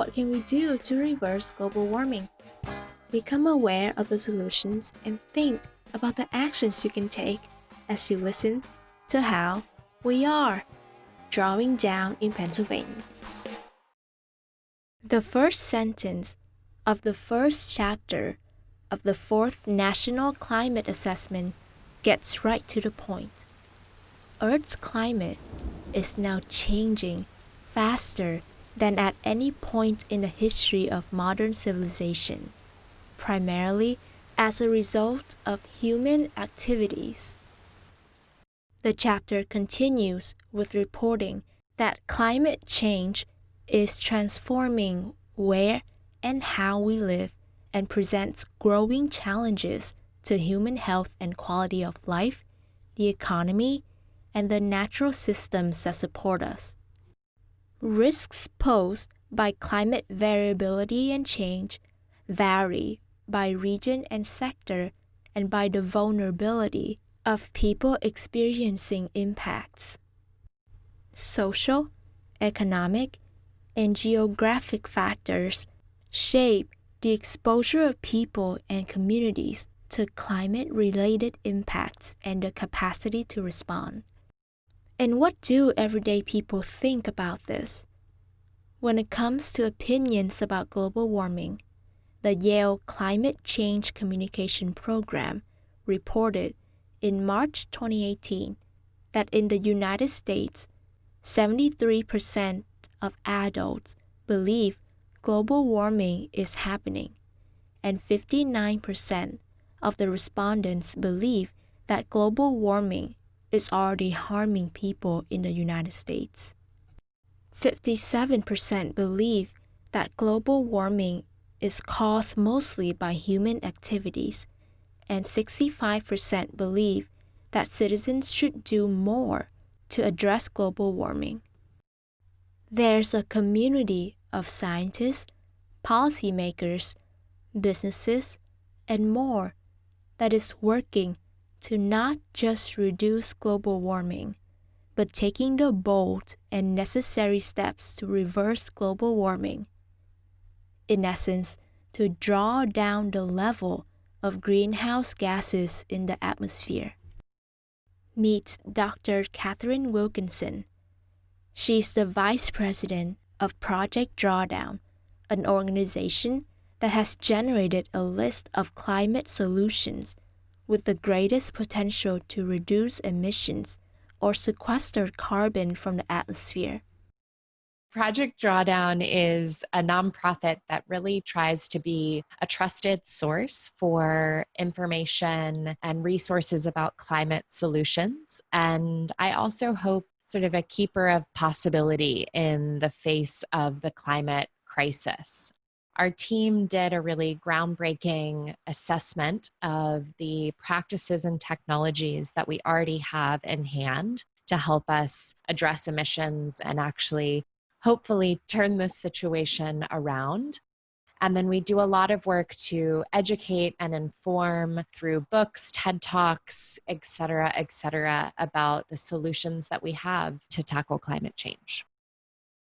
What can we do to reverse global warming? Become aware of the solutions and think about the actions you can take as you listen to how we are drawing down in Pennsylvania. The first sentence of the first chapter of the fourth National Climate Assessment gets right to the point. Earth's climate is now changing faster than at any point in the history of modern civilization, primarily as a result of human activities. The chapter continues with reporting that climate change is transforming where and how we live and presents growing challenges to human health and quality of life, the economy, and the natural systems that support us. Risks posed by climate variability and change vary by region and sector and by the vulnerability of people experiencing impacts. Social, economic, and geographic factors shape the exposure of people and communities to climate related impacts and the capacity to respond. And what do everyday people think about this? When it comes to opinions about global warming, the Yale Climate Change Communication Program reported in March 2018 that in the United States, 73% of adults believe global warming is happening, and 59% of the respondents believe that global warming is already harming people in the United States. 57% believe that global warming is caused mostly by human activities, and 65% believe that citizens should do more to address global warming. There's a community of scientists, policymakers, businesses, and more that is working to not just reduce global warming, but taking the bold and necessary steps to reverse global warming. In essence, to draw down the level of greenhouse gases in the atmosphere. Meet Dr. Catherine Wilkinson. She's the Vice President of Project Drawdown, an organization that has generated a list of climate solutions with the greatest potential to reduce emissions or sequester carbon from the atmosphere. Project Drawdown is a nonprofit that really tries to be a trusted source for information and resources about climate solutions. And I also hope sort of a keeper of possibility in the face of the climate crisis. Our team did a really groundbreaking assessment of the practices and technologies that we already have in hand to help us address emissions and actually hopefully turn this situation around. And then we do a lot of work to educate and inform through books, TED Talks, et cetera, et cetera, about the solutions that we have to tackle climate change.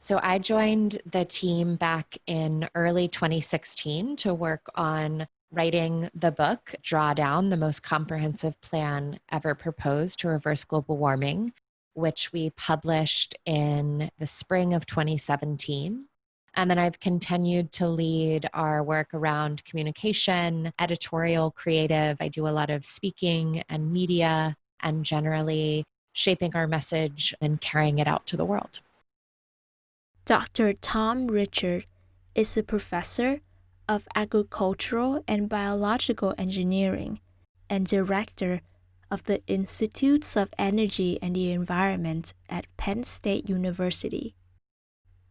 So I joined the team back in early 2016 to work on writing the book, Drawdown, the most comprehensive plan ever proposed to reverse global warming, which we published in the spring of 2017. And then I've continued to lead our work around communication, editorial, creative. I do a lot of speaking and media, and generally shaping our message and carrying it out to the world. Dr. Tom Richard is a professor of agricultural and biological engineering and director of the Institutes of Energy and the Environment at Penn State University.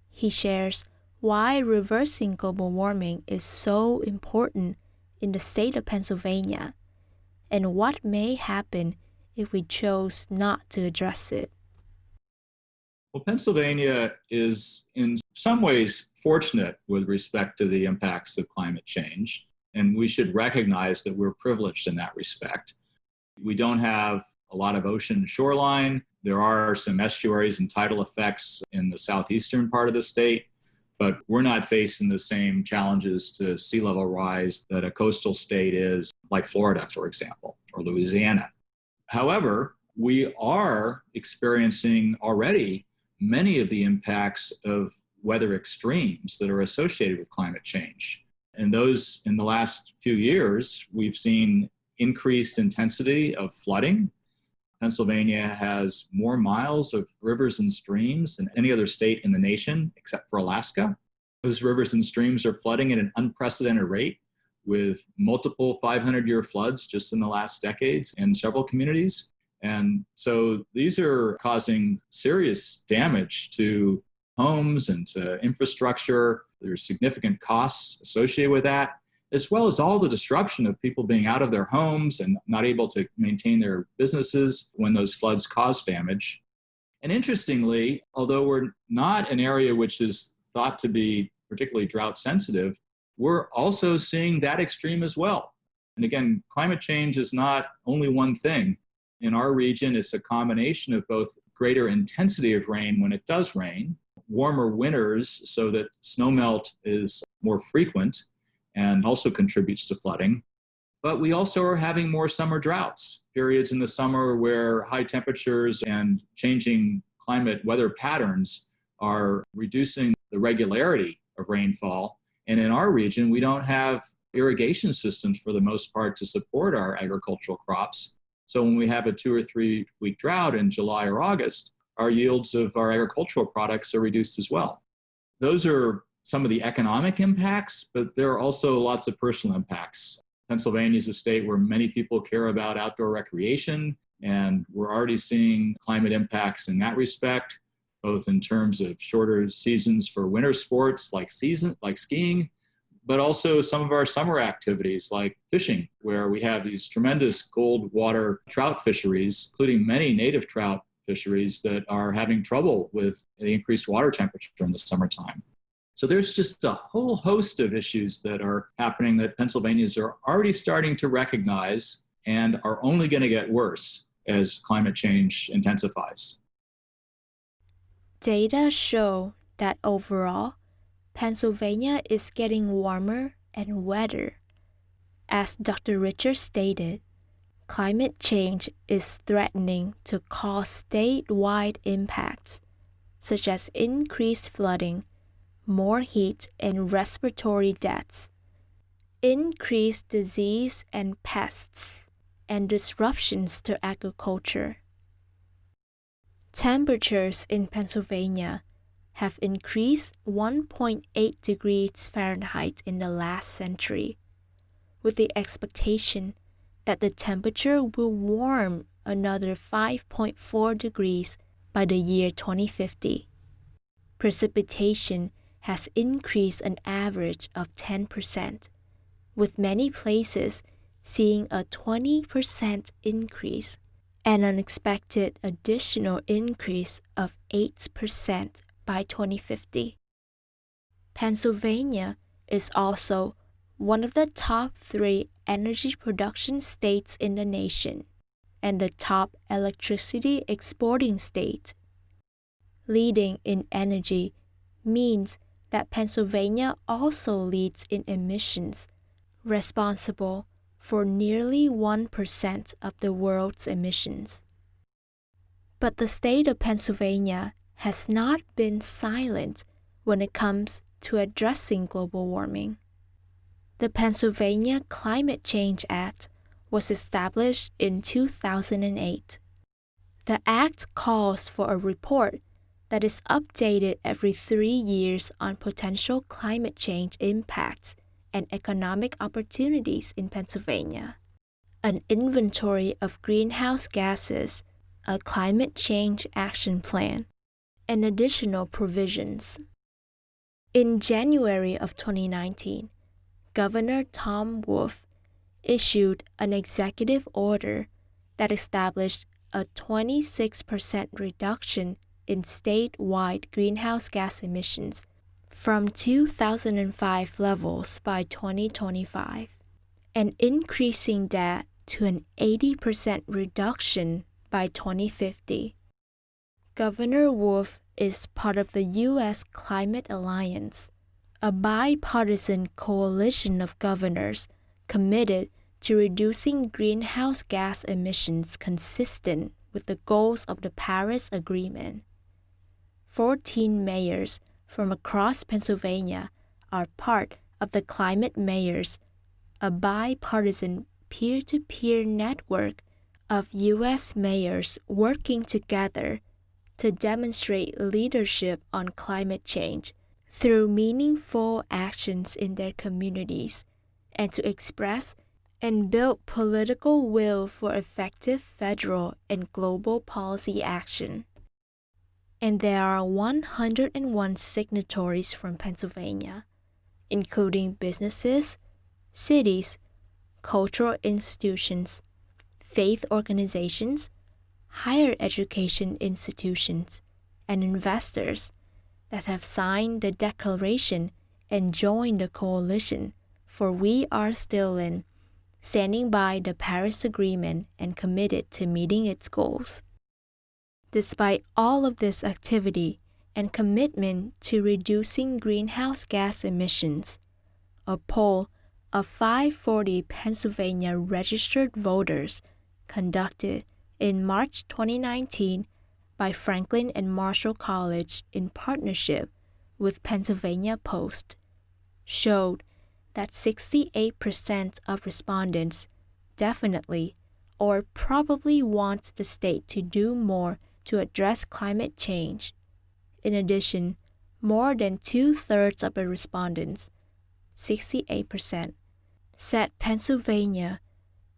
He shares why reversing global warming is so important in the state of Pennsylvania and what may happen if we chose not to address it. Well, Pennsylvania is in some ways fortunate with respect to the impacts of climate change, and we should recognize that we're privileged in that respect. We don't have a lot of ocean shoreline. There are some estuaries and tidal effects in the southeastern part of the state, but we're not facing the same challenges to sea level rise that a coastal state is, like Florida, for example, or Louisiana. However, we are experiencing already many of the impacts of weather extremes that are associated with climate change. And those, in the last few years, we've seen increased intensity of flooding. Pennsylvania has more miles of rivers and streams than any other state in the nation, except for Alaska. Those rivers and streams are flooding at an unprecedented rate with multiple 500 year floods just in the last decades in several communities. And so these are causing serious damage to homes and to infrastructure. There's significant costs associated with that, as well as all the disruption of people being out of their homes and not able to maintain their businesses when those floods cause damage. And interestingly, although we're not an area which is thought to be particularly drought sensitive, we're also seeing that extreme as well. And again, climate change is not only one thing. In our region, it's a combination of both greater intensity of rain when it does rain, warmer winters so that snowmelt is more frequent and also contributes to flooding. But we also are having more summer droughts, periods in the summer where high temperatures and changing climate weather patterns are reducing the regularity of rainfall. And in our region, we don't have irrigation systems for the most part to support our agricultural crops. So when we have a two or three week drought in July or August, our yields of our agricultural products are reduced as well. Those are some of the economic impacts, but there are also lots of personal impacts. Pennsylvania is a state where many people care about outdoor recreation, and we're already seeing climate impacts in that respect, both in terms of shorter seasons for winter sports like season like skiing, but also some of our summer activities like fishing, where we have these tremendous cold water trout fisheries, including many native trout fisheries that are having trouble with the increased water temperature in the summertime. So there's just a whole host of issues that are happening that Pennsylvanians are already starting to recognize and are only going to get worse as climate change intensifies. Data show that overall, Pennsylvania is getting warmer and wetter. As Dr. Richards stated, climate change is threatening to cause statewide impacts, such as increased flooding, more heat and respiratory deaths, increased disease and pests, and disruptions to agriculture. Temperatures in Pennsylvania have increased 1.8 degrees Fahrenheit in the last century, with the expectation that the temperature will warm another 5.4 degrees by the year 2050. Precipitation has increased an average of 10%, with many places seeing a 20% increase and an expected additional increase of 8% by 2050. Pennsylvania is also one of the top three energy production states in the nation and the top electricity exporting state. Leading in energy means that Pennsylvania also leads in emissions, responsible for nearly 1% of the world's emissions. But the state of Pennsylvania has not been silent when it comes to addressing global warming. The Pennsylvania Climate Change Act was established in 2008. The act calls for a report that is updated every three years on potential climate change impacts and economic opportunities in Pennsylvania, an inventory of greenhouse gases, a climate change action plan, and additional provisions. In January of 2019, Governor Tom Wolf issued an executive order that established a 26% reduction in statewide greenhouse gas emissions from 2005 levels by 2025 and increasing that to an 80% reduction by 2050. Governor Wolf is part of the U.S. Climate Alliance, a bipartisan coalition of governors committed to reducing greenhouse gas emissions consistent with the goals of the Paris Agreement. 14 mayors from across Pennsylvania are part of the Climate Mayors, a bipartisan peer to peer network of U.S. mayors working together to demonstrate leadership on climate change through meaningful actions in their communities and to express and build political will for effective federal and global policy action. And there are 101 signatories from Pennsylvania, including businesses, cities, cultural institutions, faith organizations, higher education institutions, and investors that have signed the declaration and joined the coalition for we are still in standing by the Paris Agreement and committed to meeting its goals. Despite all of this activity and commitment to reducing greenhouse gas emissions, a poll of 540 Pennsylvania registered voters conducted in March 2019 by Franklin and Marshall College in partnership with Pennsylvania Post showed that 68% of respondents definitely or probably want the state to do more to address climate change. In addition, more than two thirds of the respondents, 68%, said Pennsylvania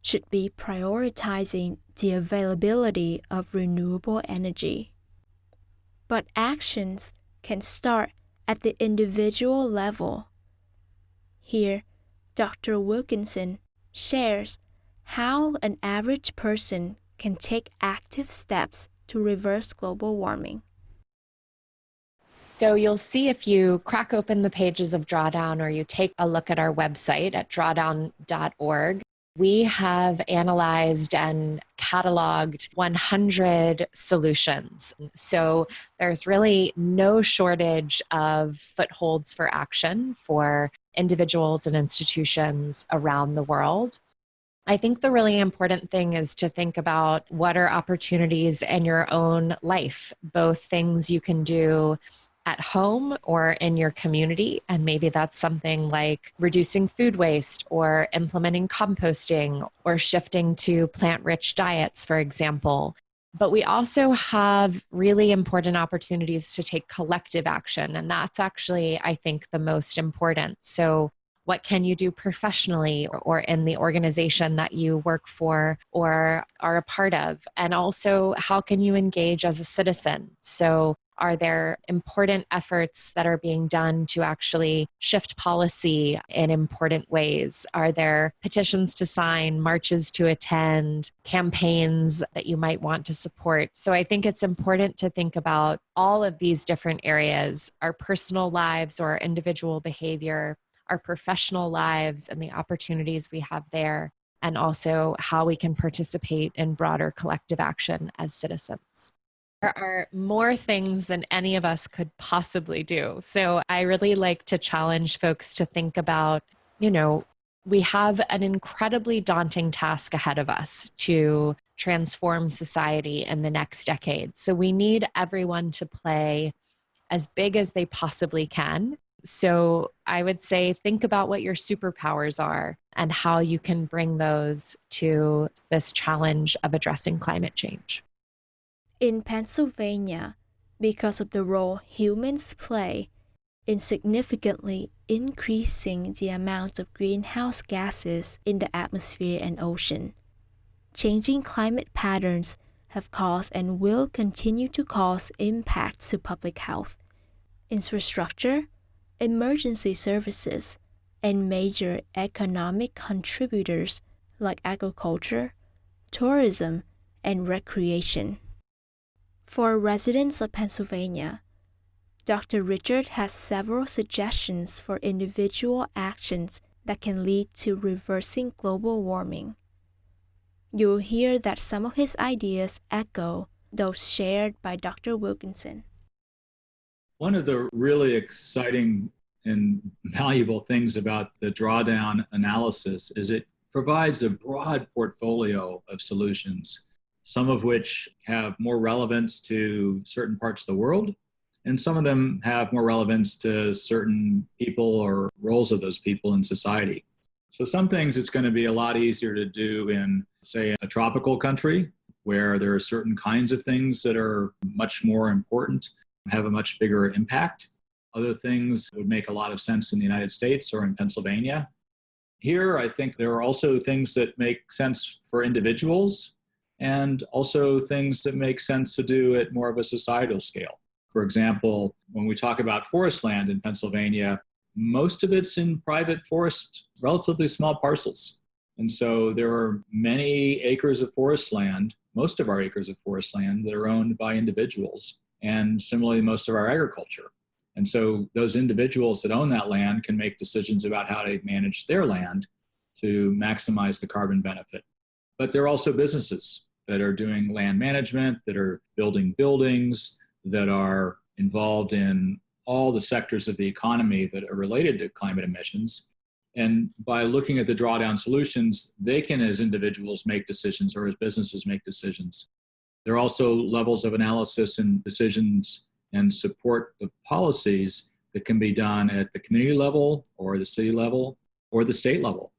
should be prioritizing the availability of renewable energy. But actions can start at the individual level. Here, Dr. Wilkinson shares how an average person can take active steps to reverse global warming. So you'll see if you crack open the pages of Drawdown or you take a look at our website at drawdown.org, we have analyzed and cataloged 100 solutions. So there's really no shortage of footholds for action for individuals and institutions around the world. I think the really important thing is to think about what are opportunities in your own life, both things you can do at home or in your community. And maybe that's something like reducing food waste or implementing composting or shifting to plant rich diets, for example. But we also have really important opportunities to take collective action. And that's actually, I think, the most important. So, what can you do professionally or in the organization that you work for or are a part of? And also, how can you engage as a citizen? So, are there important efforts that are being done to actually shift policy in important ways? Are there petitions to sign, marches to attend, campaigns that you might want to support? So I think it's important to think about all of these different areas our personal lives or individual behavior, our professional lives, and the opportunities we have there and also how we can participate in broader collective action as citizens. There are more things than any of us could possibly do. So I really like to challenge folks to think about, you know, we have an incredibly daunting task ahead of us to transform society in the next decade. So we need everyone to play as big as they possibly can. So I would say think about what your superpowers are and how you can bring those to this challenge of addressing climate change. In Pennsylvania, because of the role humans play in significantly increasing the amount of greenhouse gases in the atmosphere and ocean, changing climate patterns have caused and will continue to cause impacts to public health, infrastructure, emergency services, and major economic contributors like agriculture, tourism, and recreation. For residents of Pennsylvania, Dr. Richard has several suggestions for individual actions that can lead to reversing global warming. You'll hear that some of his ideas echo those shared by Dr. Wilkinson. One of the really exciting and valuable things about the drawdown analysis is it provides a broad portfolio of solutions, some of which have more relevance to certain parts of the world, and some of them have more relevance to certain people or roles of those people in society. So some things it's going to be a lot easier to do in, say, a tropical country where there are certain kinds of things that are much more important, have a much bigger impact. Other things would make a lot of sense in the United States or in Pennsylvania. Here, I think there are also things that make sense for individuals and also things that make sense to do at more of a societal scale. For example, when we talk about forest land in Pennsylvania, most of it's in private forest, relatively small parcels. And so there are many acres of forest land, most of our acres of forest land that are owned by individuals, and similarly, most of our agriculture. And so those individuals that own that land can make decisions about how to manage their land to maximize the carbon benefit. But there are also businesses that are doing land management, that are building buildings, that are involved in all the sectors of the economy that are related to climate emissions. And by looking at the drawdown solutions, they can, as individuals, make decisions or as businesses make decisions. There are also levels of analysis and decisions and support of policies that can be done at the community level or the city level or the state level.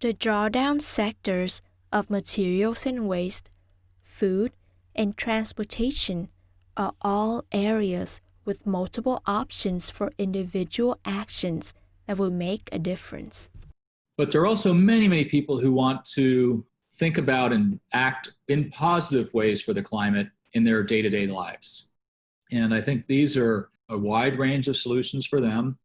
The drawdown sectors of materials and waste, food, and transportation are all areas with multiple options for individual actions that will make a difference. But there are also many, many people who want to think about and act in positive ways for the climate in their day to day lives. And I think these are a wide range of solutions for them.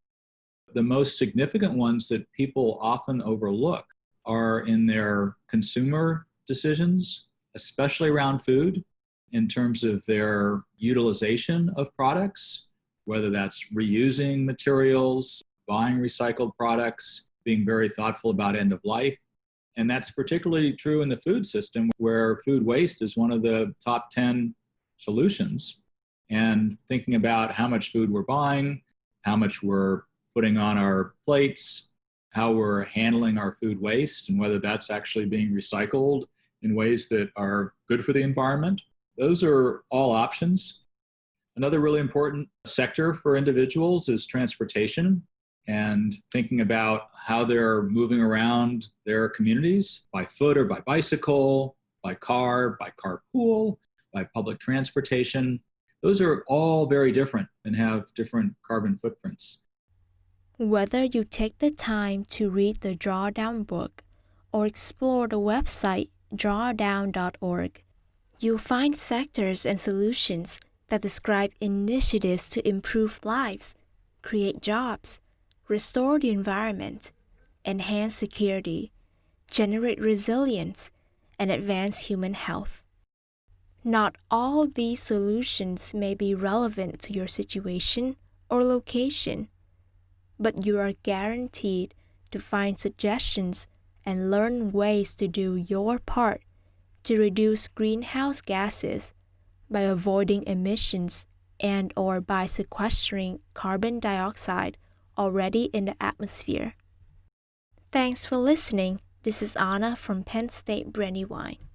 The most significant ones that people often overlook are in their consumer decisions, especially around food in terms of their utilization of products, whether that's reusing materials, buying recycled products, being very thoughtful about end of life. And that's particularly true in the food system where food waste is one of the top 10 solutions. And thinking about how much food we're buying, how much we're putting on our plates, how we're handling our food waste, and whether that's actually being recycled in ways that are good for the environment those are all options. Another really important sector for individuals is transportation and thinking about how they're moving around their communities by foot or by bicycle, by car, by carpool, by public transportation. Those are all very different and have different carbon footprints. Whether you take the time to read the Drawdown book or explore the website drawdown.org, You'll find sectors and solutions that describe initiatives to improve lives, create jobs, restore the environment, enhance security, generate resilience, and advance human health. Not all these solutions may be relevant to your situation or location, but you are guaranteed to find suggestions and learn ways to do your part to reduce greenhouse gases by avoiding emissions and or by sequestering carbon dioxide already in the atmosphere. Thanks for listening. This is Anna from Penn State Brandywine.